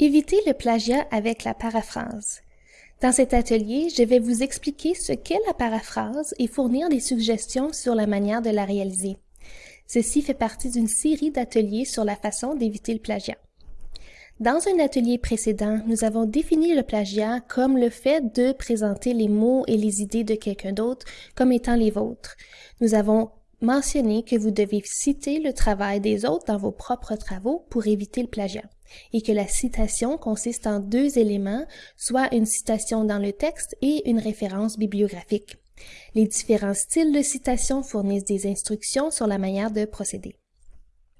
Évitez le plagiat avec la paraphrase. Dans cet atelier, je vais vous expliquer ce qu'est la paraphrase et fournir des suggestions sur la manière de la réaliser. Ceci fait partie d'une série d'ateliers sur la façon d'éviter le plagiat. Dans un atelier précédent, nous avons défini le plagiat comme le fait de présenter les mots et les idées de quelqu'un d'autre comme étant les vôtres. Nous avons mentionné que vous devez citer le travail des autres dans vos propres travaux pour éviter le plagiat et que la citation consiste en deux éléments, soit une citation dans le texte et une référence bibliographique. Les différents styles de citation fournissent des instructions sur la manière de procéder.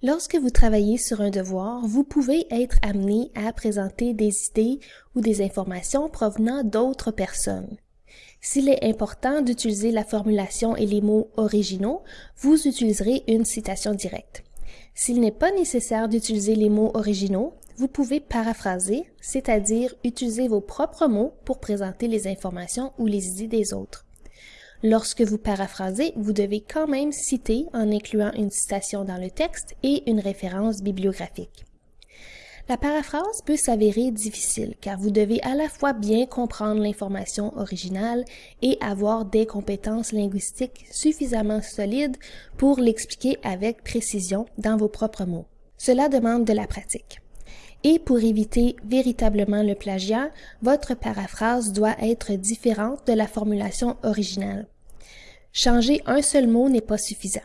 Lorsque vous travaillez sur un devoir, vous pouvez être amené à présenter des idées ou des informations provenant d'autres personnes. S'il est important d'utiliser la formulation et les mots originaux, vous utiliserez une citation directe. S'il n'est pas nécessaire d'utiliser les mots originaux, vous pouvez paraphraser, c'est-à-dire utiliser vos propres mots pour présenter les informations ou les idées des autres. Lorsque vous paraphrasez, vous devez quand même citer en incluant une citation dans le texte et une référence bibliographique. La paraphrase peut s'avérer difficile car vous devez à la fois bien comprendre l'information originale et avoir des compétences linguistiques suffisamment solides pour l'expliquer avec précision dans vos propres mots. Cela demande de la pratique. Et pour éviter véritablement le plagiat, votre paraphrase doit être différente de la formulation originale. Changer un seul mot n'est pas suffisant.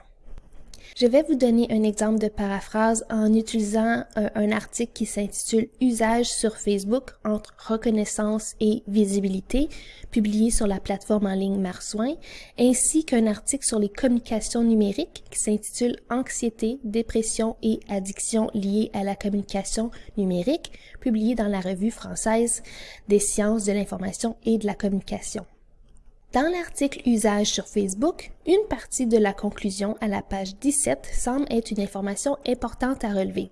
Je vais vous donner un exemple de paraphrase en utilisant un, article qui s'intitule Usage sur Facebook entre reconnaissance et visibilité, publié sur la plateforme en ligne Marsouin, ainsi qu'un article sur les communications numériques qui s'intitule Anxiété, dépression et addiction liées à la communication numérique, publié dans la revue française des sciences de l'information et de la communication. Dans l'article Usage sur Facebook, une partie de la conclusion à la page 17 semble être une information importante à relever.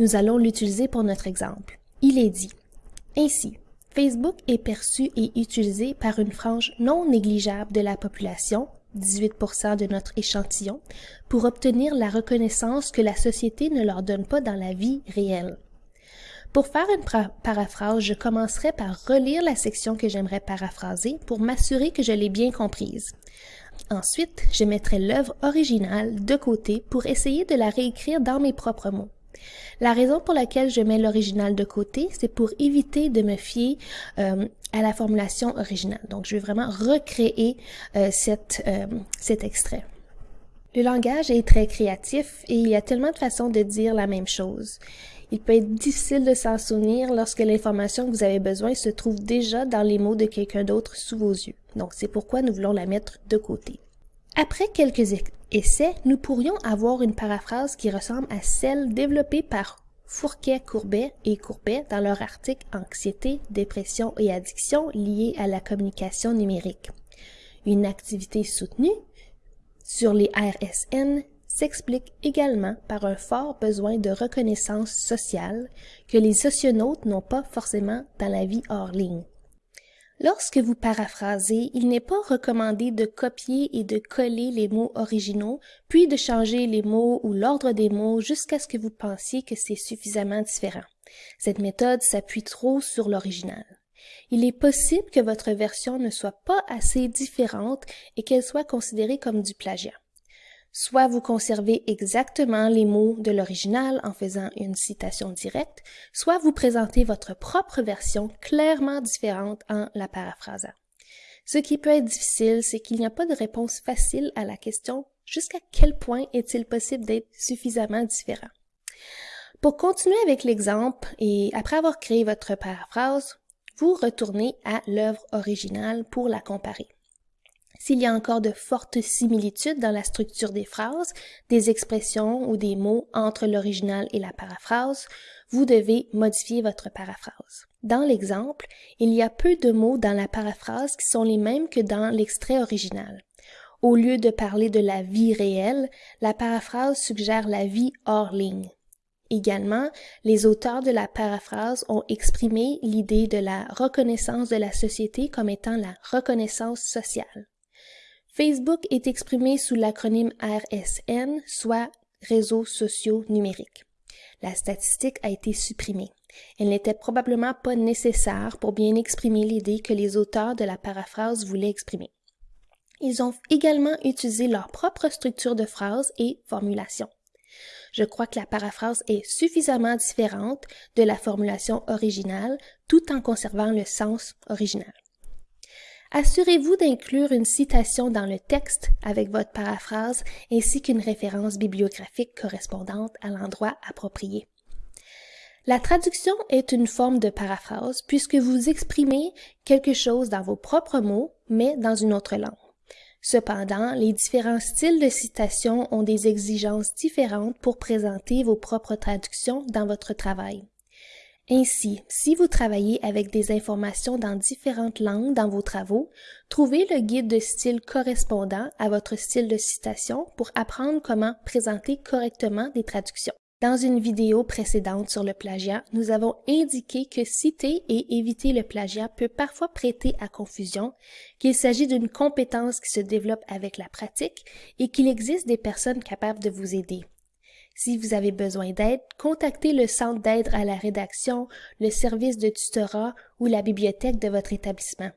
Nous allons l'utiliser pour notre exemple. Il est dit Ainsi, Facebook est perçu et utilisé par une frange non négligeable de la population, 18% de notre échantillon, pour obtenir la reconnaissance que la société ne leur donne pas dans la vie réelle. Pour faire une paraphrase, je commencerai par relire la section que j'aimerais paraphraser pour m'assurer que je l'ai bien comprise. Ensuite, je mettrai l'œuvre originale de côté pour essayer de la réécrire dans mes propres mots. La raison pour laquelle je mets l'original de côté, c'est pour éviter de me fier euh, à la formulation originale. Donc, je vais vraiment recréer euh, euh, cet extrait. Le langage est très créatif et il y a tellement de façons de dire la même chose. Il peut être difficile de s'en souvenir lorsque l'information que vous avez besoin se trouve déjà dans les mots de quelqu'un d'autre sous vos yeux. Donc c'est pourquoi nous voulons la mettre de côté. Après quelques essais, nous pourrions avoir une paraphrase qui ressemble à celle développée par Fourquet, Courbet et Courbet dans leur article Anxiété, dépression et addiction liées à la communication numérique. Une activité soutenue sur les RSN s'explique également par un fort besoin de reconnaissance sociale que les socionautes n'ont pas forcément dans la vie hors ligne. Lorsque vous paraphrasez, il n'est pas recommandé de copier et de coller les mots originaux, puis de changer les mots ou l'ordre des mots jusqu'à ce que vous pensiez que c'est suffisamment différent. Cette méthode s'appuie trop sur l'original. Il est possible que votre version ne soit pas assez différente et qu'elle soit considérée comme du plagiat. Soit vous conservez exactement les mots de l'original en faisant une citation directe, soit vous présentez votre propre version clairement différente en la paraphrasant. Ce qui peut être difficile, c'est qu'il n'y a pas de réponse facile à la question jusqu'à quel point est-il possible d'être suffisamment différent. Pour continuer avec l'exemple et après avoir créé votre paraphrase, vous retournez à l'œuvre originale pour la comparer. S'il y a encore de fortes similitudes dans la structure des phrases, des expressions ou des mots entre l'original et la paraphrase, vous devez modifier votre paraphrase. Dans l'exemple, il y a peu de mots dans la paraphrase qui sont les mêmes que dans l'extrait original. Au lieu de parler de la vie réelle, la paraphrase suggère la vie hors ligne. Également, les auteurs de la paraphrase ont exprimé l'idée de la reconnaissance de la société comme étant la reconnaissance sociale. Facebook est exprimé sous l'acronyme RSN, soit Réseaux sociaux numériques. La statistique a été supprimée. Elle n'était probablement pas nécessaire pour bien exprimer l'idée que les auteurs de la paraphrase voulaient exprimer. Ils ont également utilisé leur propre structure de phrase et formulation. Je crois que la paraphrase est suffisamment différente de la formulation originale tout en conservant le sens original. Assurez-vous d'inclure une citation dans le texte avec votre paraphrase ainsi qu'une référence bibliographique correspondante à l'endroit approprié. La traduction est une forme de paraphrase puisque vous exprimez quelque chose dans vos propres mots, mais dans une autre langue. Cependant, les différents styles de citation ont des exigences différentes pour présenter vos propres traductions dans votre travail. Ainsi, si vous travaillez avec des informations dans différentes langues dans vos travaux, trouvez le guide de style correspondant à votre style de citation pour apprendre comment présenter correctement des traductions. Dans une vidéo précédente sur le plagiat, nous avons indiqué que citer et éviter le plagiat peut parfois prêter à confusion, qu'il s'agit d'une compétence qui se développe avec la pratique et qu'il existe des personnes capables de vous aider. Si vous avez besoin d'aide, contactez le centre d'aide à la rédaction, le service de tutorat ou la bibliothèque de votre établissement.